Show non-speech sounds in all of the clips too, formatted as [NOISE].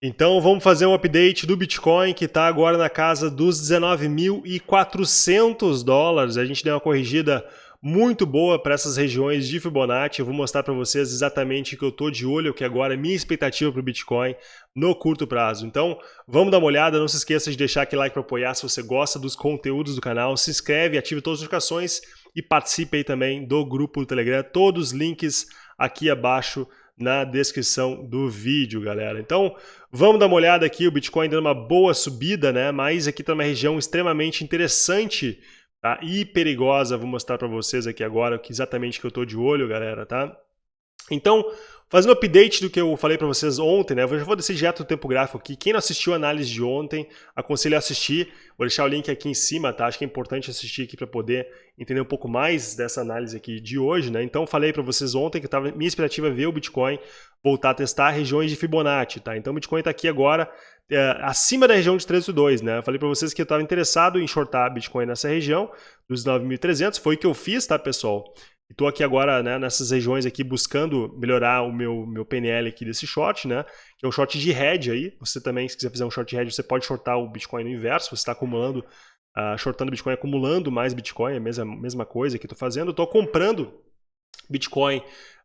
Então vamos fazer um update do Bitcoin que está agora na casa dos 19.400 dólares. A gente deu uma corrigida muito boa para essas regiões de Fibonacci. Eu vou mostrar para vocês exatamente o que eu estou de olho, que agora é minha expectativa para o Bitcoin no curto prazo. Então vamos dar uma olhada, não se esqueça de deixar aquele like para apoiar se você gosta dos conteúdos do canal. Se inscreve, ative todas as notificações e participe aí também do grupo do Telegram. Todos os links aqui abaixo na descrição do vídeo, galera. Então, vamos dar uma olhada aqui, o Bitcoin dando uma boa subida, né? Mas aqui está uma região extremamente interessante tá? e perigosa. Vou mostrar para vocês aqui agora exatamente que eu estou de olho, galera, tá? Então, Fazendo update do que eu falei para vocês ontem, né? Eu já vou descer direto o tempo gráfico aqui. Quem não assistiu a análise de ontem, aconselho a assistir. Vou deixar o link aqui em cima, tá? Acho que é importante assistir aqui para poder entender um pouco mais dessa análise aqui de hoje, né? Então, falei para vocês ontem que tava, minha expectativa é ver o Bitcoin voltar a testar regiões de Fibonacci, tá? Então, o Bitcoin está aqui agora é, acima da região de 302, né? Falei para vocês que eu estava interessado em shortar Bitcoin nessa região dos 9.300. Foi o que eu fiz, tá, pessoal? Estou aqui agora né, nessas regiões aqui buscando melhorar o meu, meu PNL aqui desse short, né? Que é um short de hedge aí. Você também, se quiser fazer um short de hedge, você pode shortar o Bitcoin no inverso. Você está acumulando, uh, shortando Bitcoin, acumulando mais Bitcoin, é a mesma, mesma coisa que estou fazendo. Estou comprando Bitcoin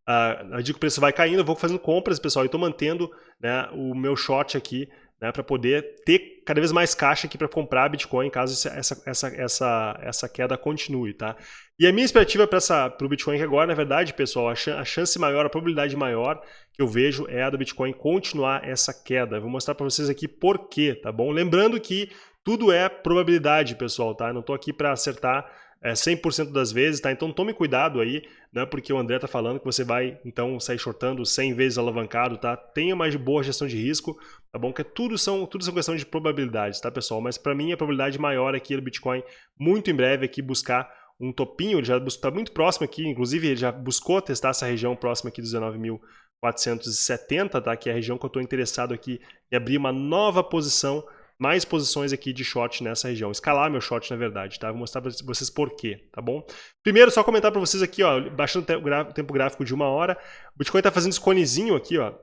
Uh, eu digo que o preço vai caindo, eu vou fazendo compras, pessoal, e estou mantendo né, o meu short aqui né, para poder ter cada vez mais caixa aqui para comprar Bitcoin caso essa, essa, essa, essa queda continue, tá? E a minha expectativa para o Bitcoin agora, na verdade, pessoal, a, ch a, chance maior, a probabilidade maior que eu vejo é a do Bitcoin continuar essa queda. Eu vou mostrar para vocês aqui por quê, tá bom? Lembrando que tudo é probabilidade, pessoal, tá? Eu não estou aqui para acertar é, 100% das vezes, tá? Então tome cuidado aí, né? Porque o André tá falando que você vai, então, sair shortando 100 vezes alavancado, tá? Tenha mais boa gestão de risco, tá bom? Que tudo são, tudo são questão de probabilidades, tá, pessoal? Mas para mim a probabilidade maior aqui do Bitcoin, muito em breve aqui, buscar um topinho, ele já está muito próximo aqui, inclusive ele já buscou testar essa região próxima aqui dos 19.470, tá? Que é a região que eu estou interessado aqui em abrir uma nova posição mais posições aqui de short nessa região. Escalar meu short, na verdade, tá? Vou mostrar para vocês por quê, tá bom? Primeiro, só comentar para vocês aqui, ó, baixando o tempo gráfico de uma hora, o Bitcoin está fazendo esse conezinho aqui, ó,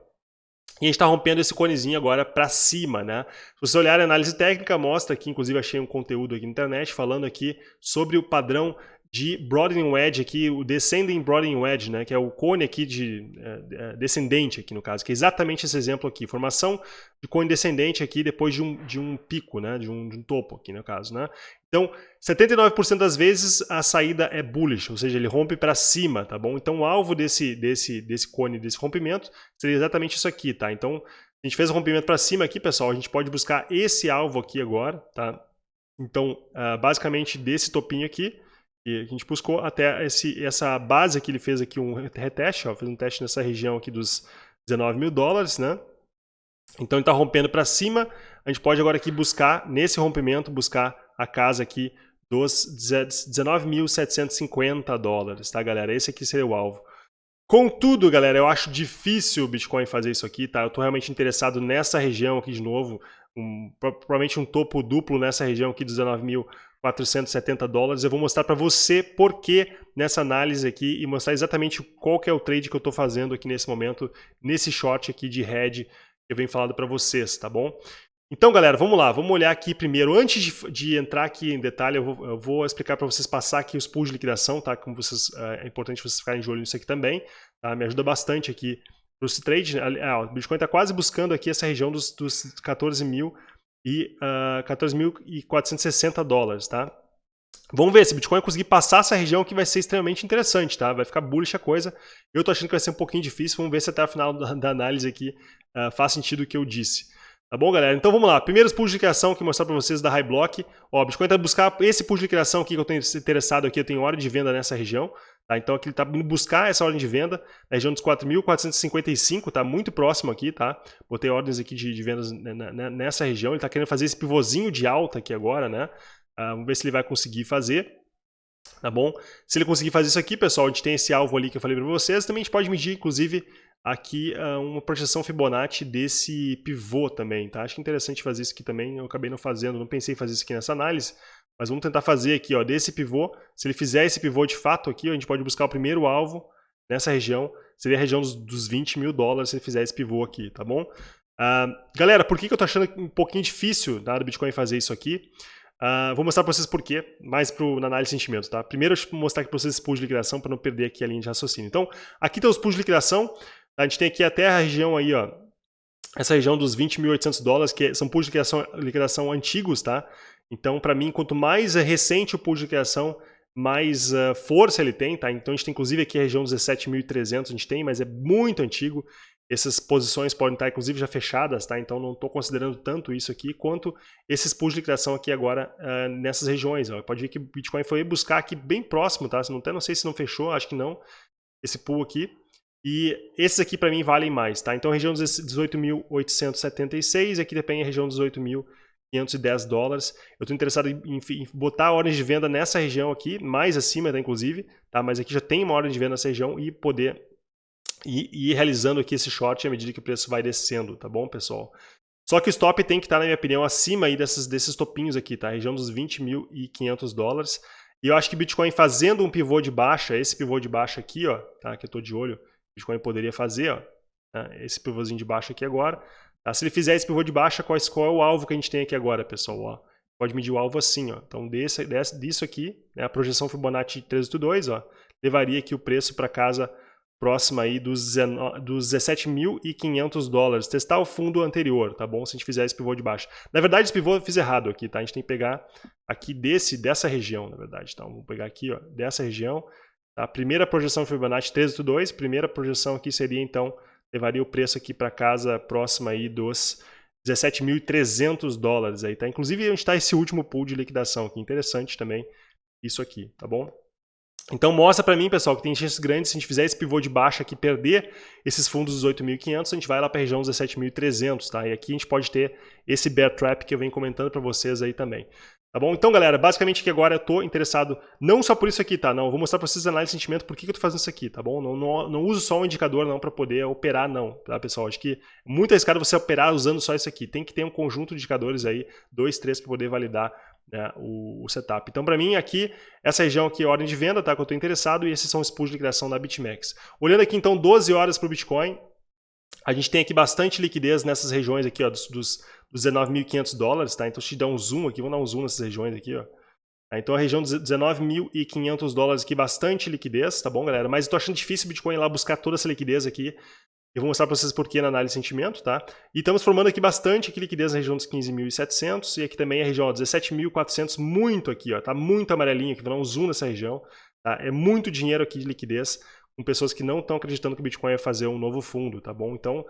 e a gente está rompendo esse conezinho agora para cima, né? Se você olhar a análise técnica, mostra aqui, inclusive achei um conteúdo aqui na internet falando aqui sobre o padrão de broadening wedge aqui, o descending broadening wedge, né, que é o cone aqui de é, descendente aqui no caso, que é exatamente esse exemplo aqui, formação de cone descendente aqui depois de um, de um pico, né, de um, de um topo aqui no caso, né. Então, 79% das vezes a saída é bullish, ou seja, ele rompe para cima, tá bom? Então, o alvo desse, desse, desse cone, desse rompimento, seria exatamente isso aqui, tá? Então, a gente fez o rompimento para cima aqui, pessoal, a gente pode buscar esse alvo aqui agora, tá? Então, uh, basicamente desse topinho aqui, e a gente buscou até esse, essa base que ele fez aqui um reteste, fez um teste nessa região aqui dos 19 mil dólares, né? Então ele está rompendo para cima, a gente pode agora aqui buscar, nesse rompimento, buscar a casa aqui dos 19.750 dólares, tá galera? Esse aqui seria o alvo. Contudo, galera, eu acho difícil o Bitcoin fazer isso aqui, tá? Eu estou realmente interessado nessa região aqui de novo, um, provavelmente um topo duplo nessa região aqui dos 19 mil 470 dólares. Eu vou mostrar para você por que nessa análise aqui e mostrar exatamente qual que é o trade que eu estou fazendo aqui nesse momento, nesse short aqui de head que eu venho falando para vocês, tá bom? Então, galera, vamos lá, vamos olhar aqui primeiro. Antes de, de entrar aqui em detalhe, eu vou, eu vou, explicar para vocês passar aqui os pools de liquidação, tá? Como vocês, é, é importante vocês ficarem de olho nisso aqui também, tá? Me ajuda bastante aqui para esse trade. Ah, o Bitcoin está quase buscando aqui essa região dos, dos 14 mil e uh, ah, 14.460 dólares, tá? Vamos ver, se o Bitcoin conseguir passar essa região que vai ser extremamente interessante, tá? Vai ficar bullish a coisa. Eu tô achando que vai ser um pouquinho difícil, vamos ver se até o final da, análise aqui uh, faz sentido o que eu disse. Tá bom, galera? Então vamos lá. Primeiros pools de criação que eu mostrar para vocês da High Block. Ó, o Bitcoin está buscar esse pool de criação aqui que eu tenho interessado aqui, eu tenho hora de venda nessa região. Tá? Então aqui ele está indo buscar essa ordem de venda na região dos 4.455, está muito próximo aqui, tá? Botei ordens aqui de, de vendas nessa região, ele está querendo fazer esse pivôzinho de alta aqui agora, né? Uh, vamos ver se ele vai conseguir fazer. Tá bom? Se ele conseguir fazer isso aqui, pessoal, a gente tem esse alvo ali que eu falei para vocês. Também a gente pode medir, inclusive, aqui uh, uma projeção Fibonacci desse pivô também, tá? Acho interessante fazer isso aqui também. Eu acabei não fazendo, não pensei em fazer isso aqui nessa análise. Mas vamos tentar fazer aqui, ó, desse pivô. Se ele fizer esse pivô de fato aqui, a gente pode buscar o primeiro alvo nessa região. Seria a região dos, dos 20 mil dólares se ele fizer esse pivô aqui, tá bom? Uh, galera, por que, que eu tô achando um pouquinho difícil tá, do Bitcoin fazer isso aqui? Uh, vou mostrar para vocês por quê, mais pro, na análise de sentimentos, tá? Primeiro, eu vou mostrar aqui para vocês os pools de liquidação para não perder aqui a linha de raciocínio. Então, aqui tem os pools de liquidação, a gente tem aqui até a região aí, ó, essa região dos 20.800 dólares, que são pools de liquidação, liquidação antigos, tá? Então, para mim, quanto mais é recente o pool de liquidação, mais uh, força ele tem, tá? Então a gente tem inclusive aqui a região 17.300 a gente tem, mas é muito antigo. Essas posições podem estar, inclusive, já fechadas, tá? Então não estou considerando tanto isso aqui, quanto esses pools de liquidação aqui agora uh, nessas regiões. Ó. Pode ver que o Bitcoin foi buscar aqui bem próximo, tá? Não, até não sei se não fechou, acho que não, esse pool aqui. E esses aqui para mim valem mais, tá? Então região 18.876, aqui depende a região 18.510 dólares. Eu estou interessado em, em, botar a ordem de venda nessa região aqui, mais acima, tá, inclusive, tá? Mas aqui já tem uma ordem de venda nessa região e poder e, ir realizando aqui esse short à medida que o preço vai descendo, tá bom, pessoal? Só que o stop tem que estar, na minha opinião, acima aí desses, desses topinhos aqui, tá? Região dos 20.500 dólares. E eu acho que Bitcoin fazendo um pivô de baixa, esse pivô de baixa aqui, ó, tá? Que eu estou de olho, Bitcoin poderia fazer, ó, tá? esse pivôzinho de baixa aqui agora. Tá? Se ele fizer esse pivô de baixa, qual, qual é o alvo que a gente tem aqui agora, pessoal? Ó, pode medir o alvo assim, ó. Então, desse, desse, disso aqui, né, a projeção Fibonacci 382, ó, levaria aqui o preço para casa próxima aí dos, dos 17.500 dólares. Testar o fundo anterior, tá bom? Se a gente fizer esse pivô de baixo. Na verdade, esse pivô eu fiz errado aqui, tá? A gente tem que pegar aqui desse, dessa região, na verdade. Então, vamos pegar aqui, ó, dessa região. Tá? A primeira projeção Fibonacci 382, primeira projeção aqui seria, então, levaria o preço aqui para casa próxima aí dos 17.300 dólares aí, tá? Inclusive, onde está esse último pool de liquidação aqui, interessante também isso aqui, tá bom? Então mostra para mim, pessoal, que tem chances grandes, se a gente fizer esse pivô de baixa aqui, perder esses fundos dos 8.500, a gente vai lá para a região dos 17.300, tá? E aqui a gente pode ter esse bear trap que eu venho comentando para vocês aí também. Tá bom? Então, galera, basicamente que agora eu estou interessado, não só por isso aqui, tá? Não, eu vou mostrar para vocês análise de sentimento por que, que eu estou fazendo isso aqui, tá bom? Não, não, não uso só um indicador não para poder operar, não, tá, pessoal? Acho que é muito arriscado você operar usando só isso aqui. Tem que ter um conjunto de indicadores aí, dois, três, para poder validar né, o, o, setup. Então, para mim, aqui, essa região aqui é ordem de venda, tá? Que eu estou interessado, e esses são os pools de liquidação da BitMEX. Olhando aqui, então, 12 horas para o Bitcoin, a gente tem aqui bastante liquidez nessas regiões aqui, ó, dos, dos, dos 19.500 dólares, tá? Então, se te dar um zoom aqui, vou dar um zoom nessas regiões aqui, ó. Tá? Então, a região dos 19.500 dólares aqui, bastante liquidez, tá bom, galera? Mas eu tô achando difícil o Bitcoin lá buscar toda essa liquidez aqui. Eu vou mostrar para vocês porquê na análise de sentimento, tá? E estamos formando aqui bastante aqui liquidez na região dos 15.700 e aqui também a região 17.400, muito aqui, ó, tá muito amarelinho aqui, vou dar um zoom nessa região, tá? É muito dinheiro aqui de liquidez com pessoas que não estão acreditando que o Bitcoin vai fazer um novo fundo, tá bom? Então,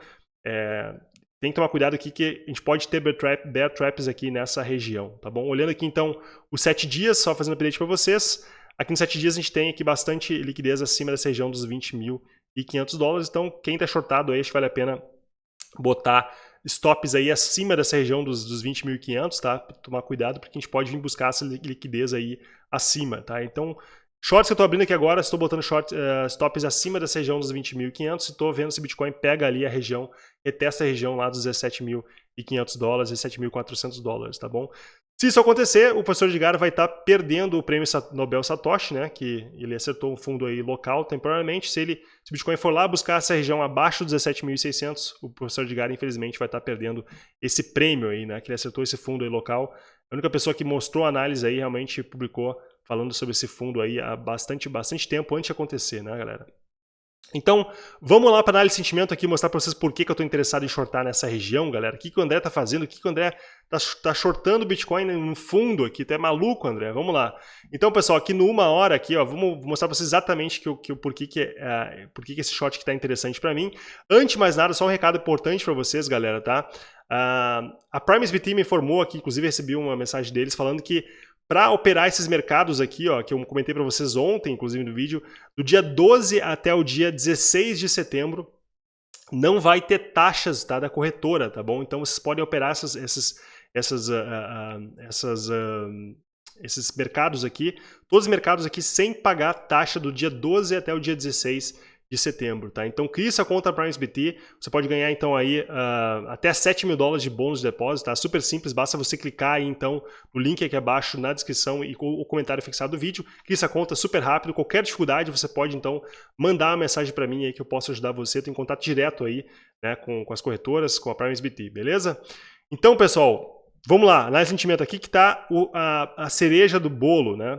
é, tem que tomar cuidado aqui que a gente pode ter bear, trap, bear traps aqui nessa região, tá bom? Olhando aqui então os 7 dias, só fazendo update para vocês, aqui nos 7 dias a gente tem aqui bastante liquidez acima dessa região dos 20 mil e 500 dólares. Então, quem está shortado aí, acho que vale a pena botar stops aí acima dessa região dos, dos 20.500, tá? Tomar cuidado, porque a gente pode vir buscar essa liquidez aí acima, tá? Então, shorts que eu estou abrindo aqui agora, estou botando short, uh, stops acima dessa região dos 20.500 e estou vendo se Bitcoin pega ali a região, retesta a região lá dos 17.500 dólares, 17.400 dólares, tá bom? Se isso acontecer, o professor Edgar vai estar tá perdendo o prêmio Nobel Satoshi, né, que ele acertou um fundo aí local temporariamente. Se, ele, se o Bitcoin for lá buscar essa região abaixo dos 17.600, o professor Edgar, infelizmente, vai estar tá perdendo esse prêmio aí, né, que ele acertou esse fundo aí local. A única pessoa que mostrou análise aí realmente publicou falando sobre esse fundo aí há bastante, bastante tempo antes de acontecer, né, galera? Então, vamos lá para análise de sentimento aqui, mostrar para vocês por que, que eu estou interessado em shortar nessa região, galera. O que, que o André está fazendo, o que, que o André está tá shortando o Bitcoin no fundo aqui. Tu é maluco, André? Vamos lá. Então, pessoal, aqui no uma hora, aqui, ó, vamos mostrar para vocês exatamente que, que, por, que, que, é, por que, que esse short está interessante para mim. Antes de mais nada, só um recado importante para vocês, galera, tá? Uh, a Prime SBT me informou aqui, inclusive recebi uma mensagem deles falando que para operar esses mercados aqui, ó, que eu comentei para vocês ontem, inclusive no vídeo, do dia 12 até o dia 16 de setembro, não vai ter taxas tá, da corretora, tá bom? Então vocês podem operar essas, essas, essas, uh, uh, essas, uh, esses mercados aqui, todos os mercados aqui sem pagar taxa do dia 12 até o dia 16 de setembro, tá? Então cria essa conta PrimeSBT, você pode ganhar então aí uh, até 7 mil dólares de bônus de depósito, tá? Super simples, basta você clicar aí então no link aqui abaixo na descrição e o comentário fixado do vídeo, cria essa conta super rápido, qualquer dificuldade você pode então mandar uma mensagem para mim aí que eu posso ajudar você, tenho contato direto aí né, com, com as corretoras, com a PrimeSBT, beleza? Então pessoal, vamos lá, análise de sentimento aqui que está a, a cereja do bolo, né?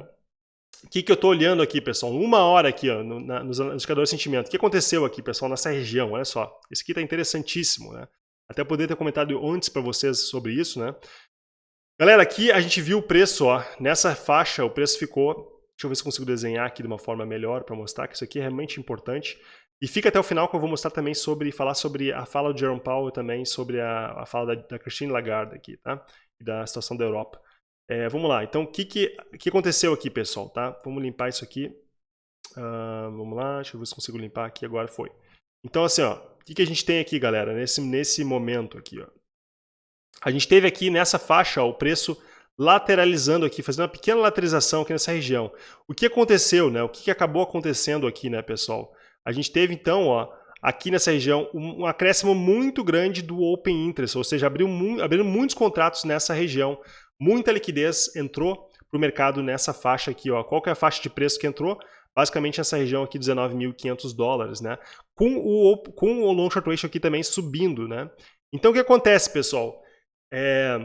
O que, que eu estou olhando aqui, pessoal? Uma hora aqui, ó, no, na, nos indicadores de sentimento. O que aconteceu aqui, pessoal, nessa região? Olha só. Isso aqui está interessantíssimo, né? Até poder ter comentado antes para vocês sobre isso, né? Galera, aqui a gente viu o preço, ó. Nessa faixa, o preço ficou... Deixa eu ver se consigo desenhar aqui de uma forma melhor para mostrar que isso aqui é realmente importante. E fica até o final que eu vou mostrar também sobre, falar sobre a fala do Jerome Powell também sobre a, a fala da, da Christine Lagarde aqui, tá? E da situação da Europa. É, vamos lá, então o que, que, que aconteceu aqui, pessoal, tá? Vamos limpar isso aqui. Uh, vamos lá, deixa eu ver se consigo limpar aqui, agora foi. Então assim, o que, que a gente tem aqui, galera, nesse, nesse momento aqui, ó. A gente teve aqui nessa faixa ó, o preço lateralizando aqui, fazendo uma pequena lateralização aqui nessa região. O que aconteceu, né? O que, que acabou acontecendo aqui, né, pessoal? A gente teve então, ó, aqui nessa região, um, um acréscimo muito grande do Open Interest, ou seja, abriu, mu abriram muitos contratos nessa região. Muita liquidez entrou para o mercado nessa faixa aqui. Ó. Qual que é a faixa de preço que entrou? Basicamente essa região aqui, 19.500 dólares, né? Com o, com o long short ratio aqui também subindo, né? Então o que acontece, pessoal? É,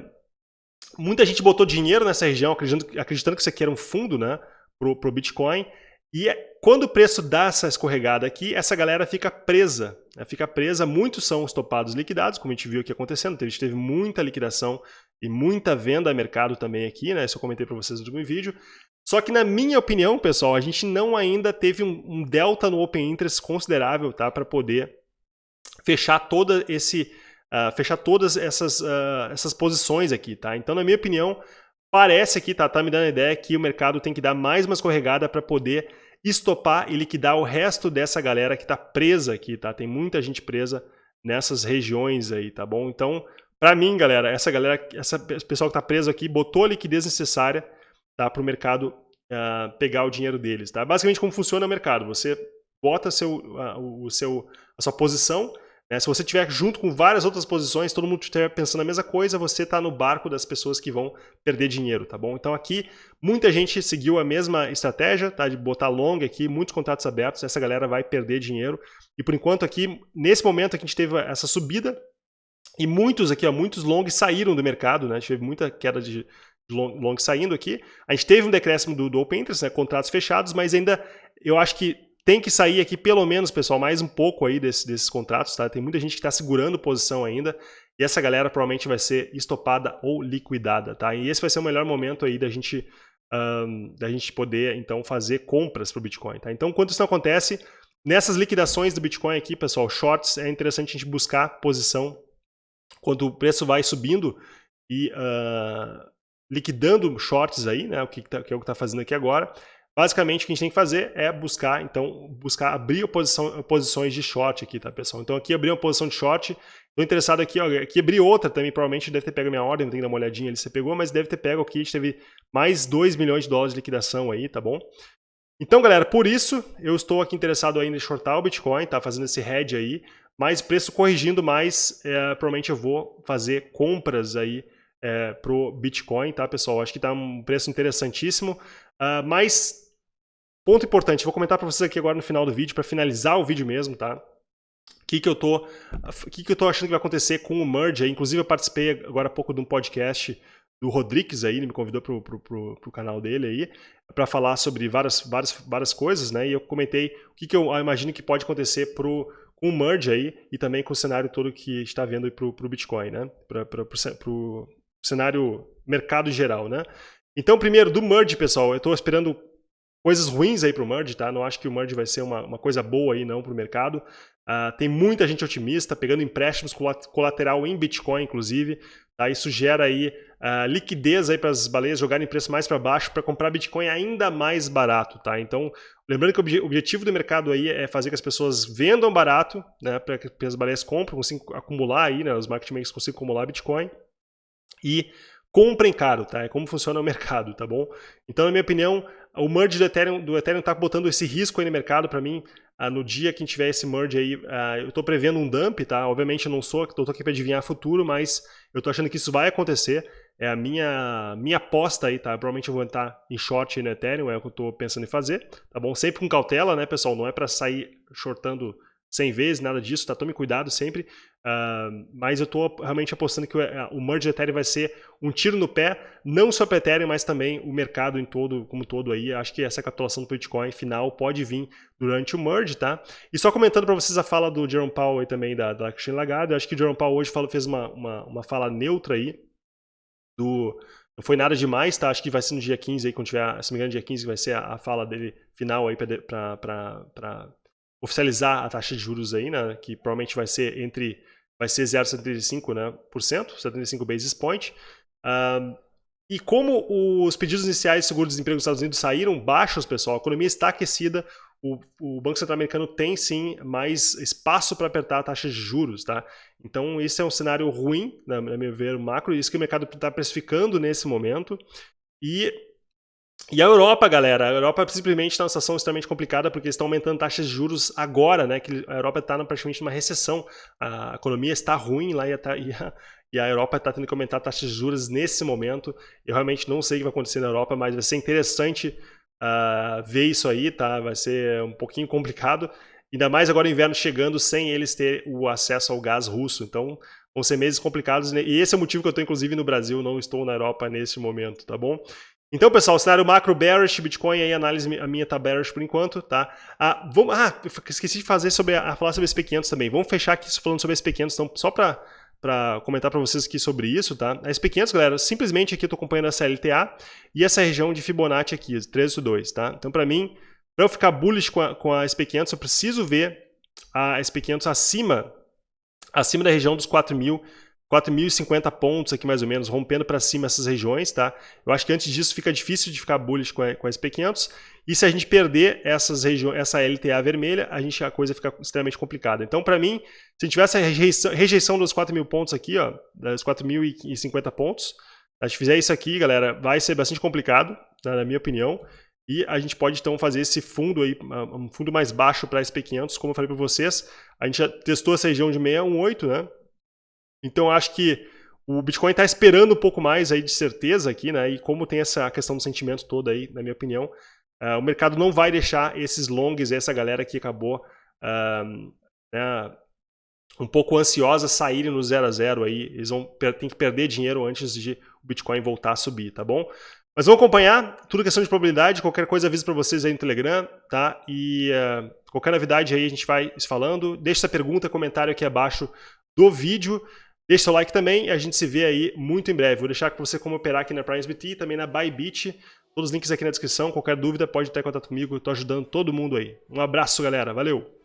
muita gente botou dinheiro nessa região, acreditando, acreditando que isso aqui era um fundo, né? Pro, pro Bitcoin. E é, quando o preço dá essa escorregada aqui, essa galera fica presa. Né? Fica presa, muitos são estopados liquidados, como a gente viu aqui acontecendo. A gente teve muita liquidação e muita venda a mercado também aqui, né? Isso eu comentei para vocês no último vídeo. Só que na minha opinião, pessoal, a gente não ainda teve um, um delta no Open Interest considerável tá? para poder fechar toda esse... Uh, fechar todas essas, uh, essas posições aqui, tá? Então, na minha opinião, Parece aqui, tá, tá me dando a ideia que o mercado tem que dar mais uma escorregada para poder estopar e liquidar o resto dessa galera que está presa aqui, tá? Tem muita gente presa nessas regiões aí, tá bom? Então, para mim, galera, essa galera, essa pessoal que está preso aqui botou a liquidez necessária tá, para o mercado uh, pegar o dinheiro deles, tá? Basicamente, como funciona o mercado? Você bota seu, uh, o seu, a sua posição né? Se você estiver junto com várias outras posições, todo mundo estiver pensando a mesma coisa, você está no barco das pessoas que vão perder dinheiro, tá bom? Então aqui, muita gente seguiu a mesma estratégia, tá? De botar long aqui, muitos contratos abertos, essa galera vai perder dinheiro. E por enquanto aqui, nesse momento aqui a gente teve essa subida, e muitos aqui, ó, muitos longs saíram do mercado, né? A gente teve muita queda de, long, long saindo aqui. A gente teve um decréscimo do, do Open Interest, né? contratos fechados, mas ainda eu acho que tem que sair aqui pelo menos, pessoal, mais um pouco aí desse, desses contratos, tá? Tem muita gente que está segurando posição ainda e essa galera provavelmente vai ser estopada ou liquidada, tá? E esse vai ser o melhor momento aí da gente, um, da gente poder, então, fazer compras para o Bitcoin, tá? Então, quando isso não acontece, nessas liquidações do Bitcoin aqui, pessoal, shorts, é interessante a gente buscar posição quando o preço vai subindo e uh, liquidando shorts aí, né? O que, tá, que é o que está fazendo aqui agora. Basicamente, o que a gente tem que fazer é buscar, então, buscar abrir posição, posições de short aqui, tá, pessoal? Então, aqui abri uma posição de short. Estou interessado aqui, ó, aqui abri outra também, provavelmente deve ter pego minha ordem, não tem que dar uma olhadinha ali se você pegou, mas deve ter pego aqui, a gente teve mais 2 milhões de dólares de liquidação aí, tá bom? Então, galera, por isso, eu estou aqui interessado ainda em shortar o Bitcoin, tá? Fazendo esse hedge aí, mas preço corrigindo mais, é, provavelmente eu vou fazer compras aí é, pro Bitcoin, tá, pessoal? Acho que tá um preço interessantíssimo, uh, mas Ponto importante, vou comentar para vocês aqui agora no final do vídeo, para finalizar o vídeo mesmo, tá? O que, que, eu tô, que, que eu tô achando que vai acontecer com o merge aí. Inclusive, eu participei agora há pouco de um podcast do Rodrigues aí, ele me convidou pro, pro, pro, pro canal dele aí, para falar sobre várias, várias, várias coisas, né? E eu comentei o que, que eu imagino que pode acontecer pro, com o merge aí e também com o cenário todo que está vendo pro, pro Bitcoin, né? Para pro cenário mercado geral, né? Então, primeiro, do merge, pessoal, eu estou esperando coisas ruins aí para o merge, tá? Não acho que o merge vai ser uma, uma coisa boa aí não para o mercado. Uh, tem muita gente otimista, pegando empréstimos colateral em Bitcoin, inclusive. Tá? Isso gera aí uh, liquidez aí para as baleias jogarem preço mais para baixo para comprar Bitcoin ainda mais barato. Tá? Então, lembrando que o obje objetivo do mercado aí é fazer que as pessoas vendam barato, né? para que as baleias comprem, consigam acumular aí, né? os market makers consigam acumular Bitcoin. E comprem caro, tá? É como funciona o [LAUGHS] mercado, tá bom? Então, na minha opinião, o merge do Ethereum, do Ethereum tá botando esse risco aí no mercado para mim. uh, no dia que tiver esse merge aí, uh, eu estou prevendo um dump, tá? Obviamente eu não sou, estou aqui para adivinhar futuro, mas eu estou achando que isso vai acontecer. É a minha, minha aposta aí, tá? Provavelmente eu vou entrar em short no Ethereum, é o que eu estou pensando em fazer, tá bom? Sempre com cautela, né, pessoal? Não é para sair shortando 100 vezes, nada disso, tá? Tome cuidado sempre. Uh, mas eu estou realmente apostando que o, o merge Ethereum vai ser um tiro no pé, não só para Ethereum, mas também o mercado em todo, como todo aí. Acho que essa capitulação do Bitcoin final pode vir durante o merge, tá? E só comentando para vocês a fala do Jerome Powell aí também, da, da Christine Lagarde, acho que o Jerome Powell hoje falou, fez uma, uma, uma fala neutra aí, do... Não foi nada demais, tá? Acho que vai ser no dia 15 aí, quando tiver, se me engano, dia 15 vai ser a, a fala dele final aí para oficializar a taxa de juros aí, né, que provavelmente vai ser entre vai ser 0,75%, né, por cento, 75 basis point. E como os pedidos iniciais de seguro-desemprego dos Estados Unidos saíram baixos, pessoal, a economia está aquecida, o, o Banco Central Americano tem sim mais espaço para apertar a taxa de juros, tá? Então esse é um cenário ruim, na, na meu ver, macro, isso que o mercado está precificando nesse momento. E e a Europa, galera, a Europa simplesmente está numa situação extremamente complicada porque estão aumentando taxas de juros agora, né? Que a Europa está praticamente numa recessão. A economia está ruim lá e a, e a Europa está tendo que aumentar taxas de juros nesse momento. Eu realmente não sei o que vai acontecer na Europa, mas vai ser interessante uh, ver isso aí, tá? Vai ser um pouquinho complicado. Ainda mais agora o inverno chegando sem eles ter o acesso ao gás russo. Então, vão ser meses complicados. Né? E esse é o motivo que eu estou, inclusive, no Brasil, não estou na Europa nesse momento, tá bom? Então, pessoal, cenário macro bearish, Bitcoin aí, análise a minha tá bearish por enquanto, tá? Ah, vamos, ah esqueci de fazer sobre a, falar sobre SP500 também. Vamos fechar aqui falando sobre SP500, então, só para para comentar para vocês aqui sobre isso, tá? A SP500, galera, simplesmente aqui eu tô acompanhando essa LTA e essa região de Fibonacci aqui, 13.2, tá? Então, para mim, para eu ficar bullish com a, com a SP500, eu preciso ver a SP500 acima, acima da região dos 4.000 4.050 pontos aqui mais ou menos, rompendo para cima essas regiões, tá? Eu acho que antes disso fica difícil de ficar bullish com a, com a SP500, e se a gente perder essas essa LTA vermelha, a, gente, a coisa fica extremamente complicada. Então, para mim, se tivesse a rejeição, rejeição dos 4.000 pontos aqui, ó, das 4.050 pontos, a gente fizer isso aqui, galera, vai ser bastante complicado, tá? na minha opinião, e a gente pode então fazer esse fundo aí, um fundo mais baixo para SP500, como eu falei para vocês, a gente já testou essa região de 618, né? Então acho que o Bitcoin está esperando um pouco mais aí de certeza aqui, né? E como tem essa questão do sentimento toda aí, na minha opinião, uh, o mercado não vai deixar esses longs, essa galera que acabou uh, né, um pouco ansiosa saírem no zero a zero aí. Eles vão ter que perder dinheiro antes de o Bitcoin voltar a subir, tá bom? Mas vamos acompanhar, tudo questão de probabilidade, qualquer coisa aviso para vocês aí no Telegram, tá? E uh, qualquer novidade aí a gente vai falando. Deixe essa pergunta, comentário aqui abaixo do vídeo. Deixe seu like também e a gente se vê aí muito em breve. Vou deixar com você como operar aqui na PrimeSBT e também na Bybit. Todos os links aqui na descrição. Qualquer dúvida pode ter contato comigo. Estou ajudando todo mundo aí. Um abraço, galera. Valeu!